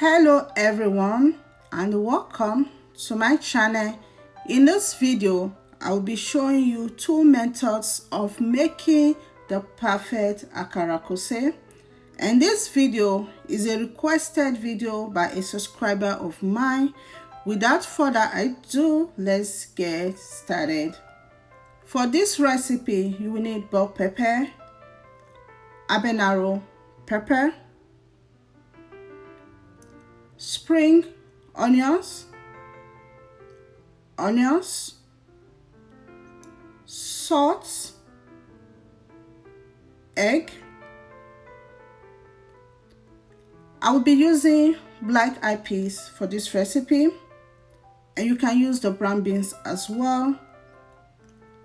hello everyone and welcome to my channel. In this video i will be showing you two methods of making the perfect akara kose. And this video is a requested video by a subscriber of mine. Without further ado let's get started. For this recipe you will need bell pepper habanero pepper spring onions onions salt egg. I will be using black eyed peas for this recipe and you can use the brown beans as well.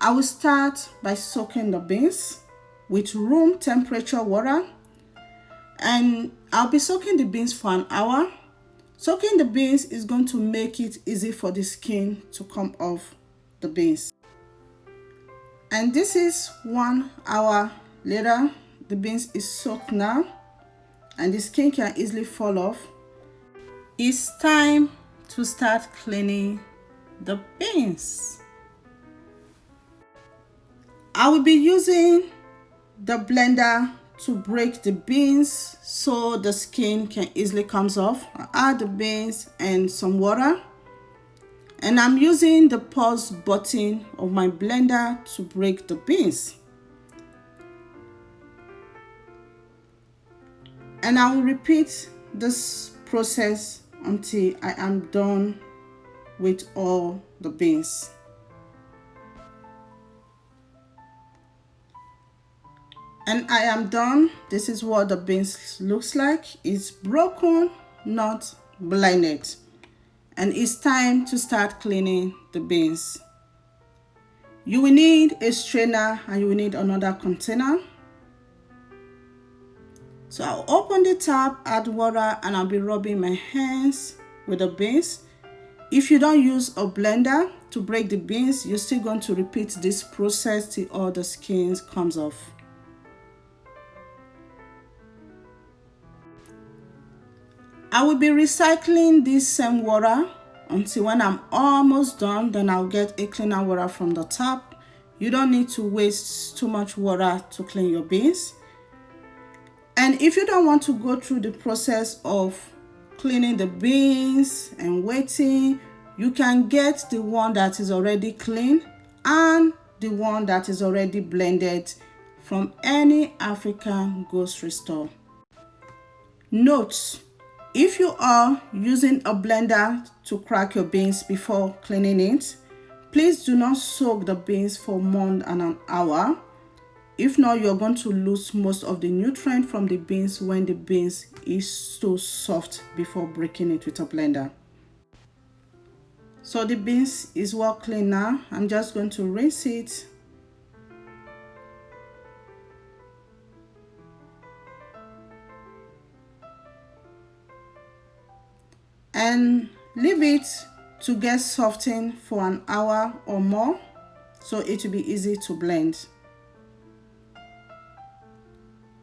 I will start by soaking the beans with room temperature water and I'll be soaking the beans for an hour Soaking the beans is going to make it easy for the skin to come off the beans. And this is one hour later. The beans is soaked now and the skin can easily fall off. It's time to start cleaning the beans. I will be using the blender to break the beans so the skin can easily comes off. Add the beans and some water. And I'm using the pause button of my blender to break the beans. And I will repeat this process until I am done with all the beans and I am done. This is what the beans looks like. It's broken not blended. And it's time to start cleaning the beans. You will need a strainer and you will need another container. So I'll open the tap add water and I'll be rubbing my hands with the beans. If you don't use a blender to break the beans you're still going to repeat this process till all the skins comes off I will be recycling this same water until when I'm almost done then I'll get a cleaner water from the tap. You don't need to waste too much water to clean your beans. And if you don't want to go through the process of cleaning the beans and waiting, you can get the one that is already clean and the one that is already blended from any African grocery store. Notes if you are using a blender to crack your beans before cleaning it, please do not soak the beans for more than an hour. If not, you're going to lose most of the nutrient from the beans when the beans is so soft before breaking it with a blender. So the beans is well clean now. I'm just going to rinse it and leave it to get softened for an hour or more so it will be easy to blend.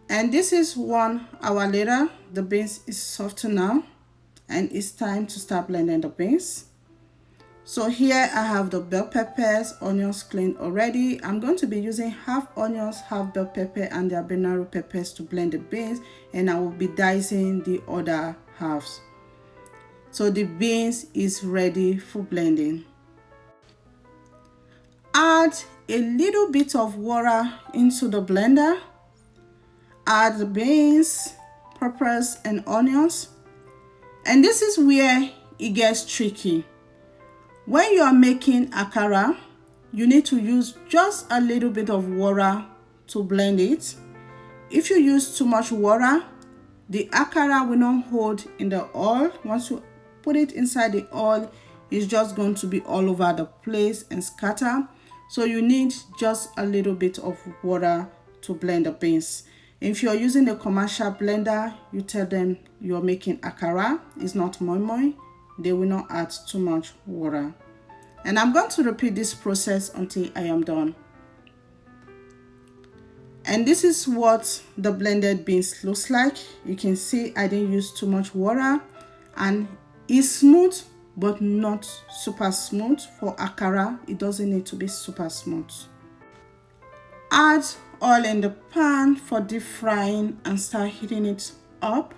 And this is one hour later the beans is softened now and it's time to start blending the beans. So here i have the bell peppers onions cleaned already. I'm going to be using half onions half bell pepper and the habanero peppers to blend the beans and i will be dicing the other halves so the beans is ready for blending. Add a little bit of water into the blender. Add the beans peppers and onions. And this is where it gets tricky. When you are making akara you need to use just a little bit of water to blend it. If you use too much water the akara will not hold in the oil once you put it inside the oil it's just going to be all over the place and scatter. So you need just a little bit of water to blend the beans. If you're using a commercial blender you tell them you're making akara. It's not moi moi. They will not add too much water. And i'm going to repeat this process until i am done. And this is what the blended beans looks like. You can see i didn't use too much water. And it's smooth but not super smooth. For akara it doesn't need to be super smooth. Add oil in the pan for deep frying and start heating it up.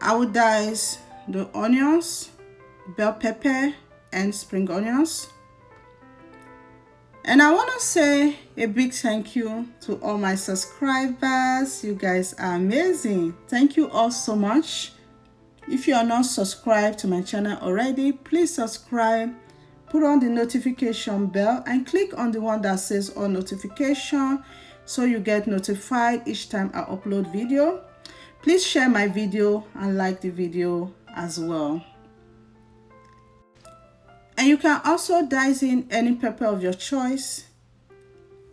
I will dice the onions bell pepper and spring onions and I want to say a big thank you to all my subscribers. You guys are amazing. Thank you all so much. If you are not subscribed to my channel already, please subscribe, put on the notification bell and click on the one that says all notification so you get notified each time I upload video. Please share my video and like the video as well. And you can also dice in any pepper of your choice.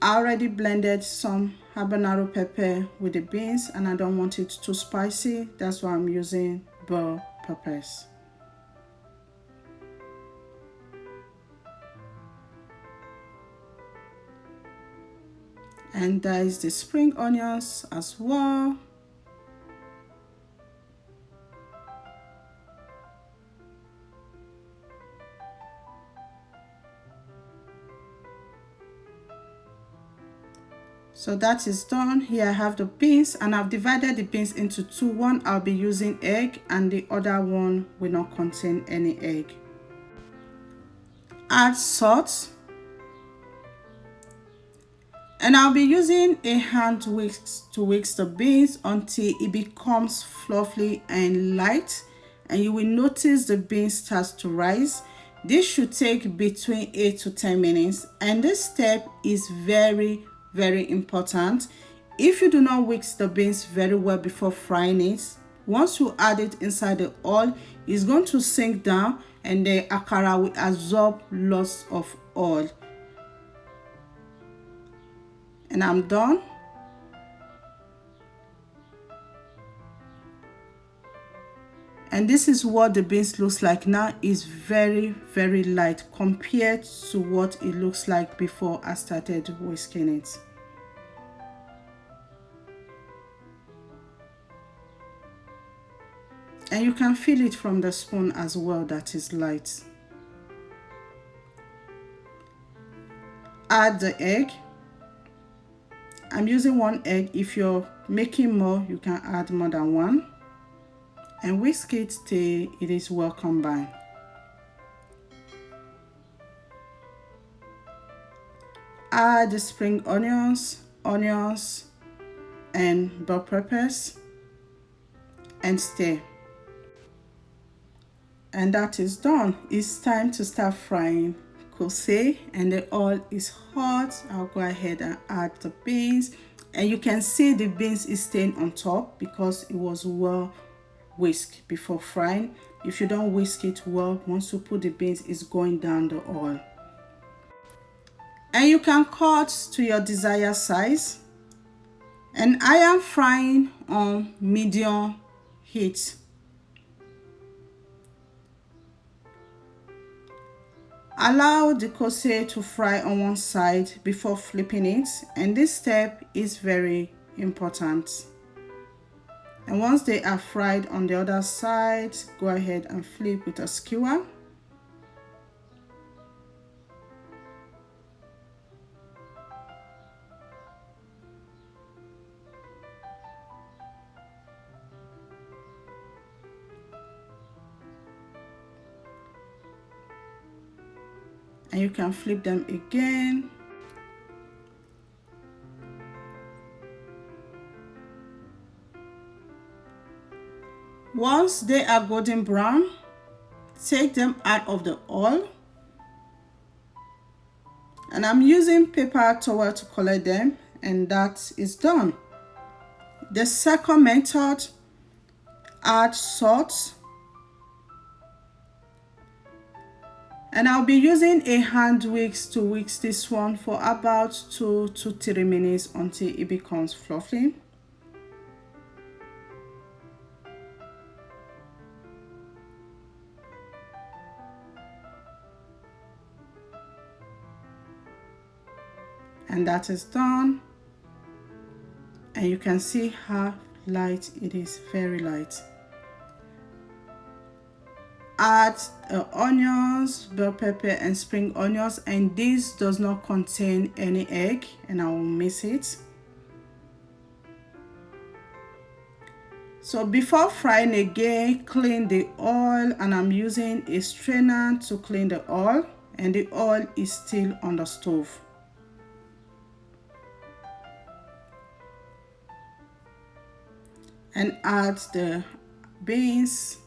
I already blended some habanero pepper with the beans and I don't want it too spicy. That's why I'm using bell peppers. And dice the spring onions as well. So that is done. Here i have the beans and i've divided the beans into two. One i'll be using egg and the other one will not contain any egg. Add salt. And I'll be using a hand whisk to whisk the beans until it becomes fluffy and light and you will notice the beans starts to rise. This should take between 8 to 10 minutes and this step is very very important. If you do not whisk the beans very well before frying it once you add it inside the oil it's going to sink down and the akara will absorb lots of oil. And i'm done and this is what the beans looks like now. Is very very light compared to what it looks like before I started whisking it. And you can feel it from the spoon as well that is light. Add the egg. I'm using one egg. If you're making more you can add more than one and whisk it till it is well combined. Add the spring onions, onions, and bell peppers and stir. And that is done. It's time to start frying kose and the oil is hot. I'll go ahead and add the beans and you can see the beans is staying on top because it was well whisk before frying. If you don't whisk it well once you put the beans it's going down the oil. And you can cut to your desired size. And I am frying on medium heat. Allow the kose to fry on one side before flipping it. And this step is very important and once they are fried on the other side go ahead and flip with a skewer. And you can flip them again Once they are golden brown, take them out of the oil. And I'm using paper towel to collect them and that is done. The second method, add salt. And I'll be using a hand whisk to whisk this one for about two to three minutes until it becomes fluffy. And that is done. And you can see how light it is very light. Add uh, onions bell pepper and spring onions and this does not contain any egg and i will mix it. So before frying again clean the oil and i'm using a strainer to clean the oil and the oil is still on the stove and add the beans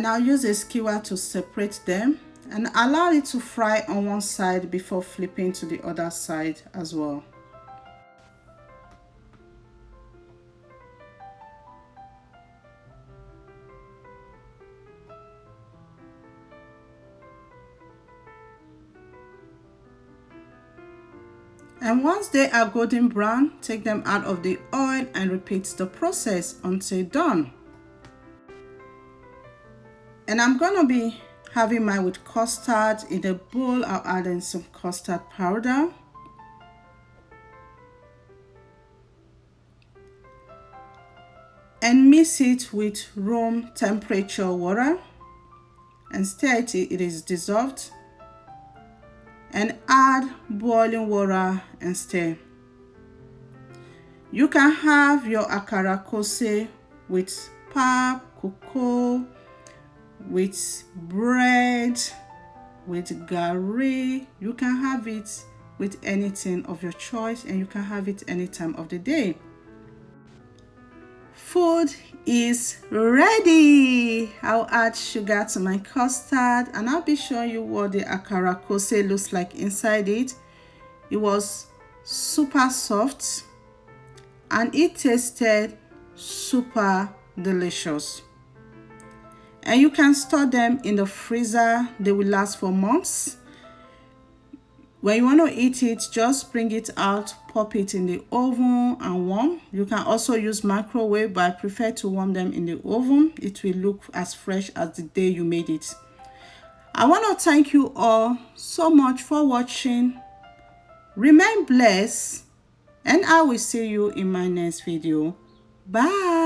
and I'll use a skewer to separate them and allow it to fry on one side before flipping to the other side as well. Once they are golden brown, take them out of the oil and repeat the process until done. And I'm gonna be having mine with custard in a bowl. I'll add in some custard powder. And mix it with room temperature water and stir it, it is dissolved and add boiling water and stir. You can have your akara kose with pap, cocoa, with bread, with gari. You can have it with anything of your choice and you can have it any time of the day. Food is ready. I'll add sugar to my custard and I'll be showing you what the akara kose looks like inside it. It was super soft and it tasted super delicious. And you can store them in the freezer. They will last for months when you want to eat it just bring it out pop it in the oven and warm. You can also use microwave but i prefer to warm them in the oven. It will look as fresh as the day you made it. I want to thank you all so much for watching. Remain blessed and i will see you in my next video. Bye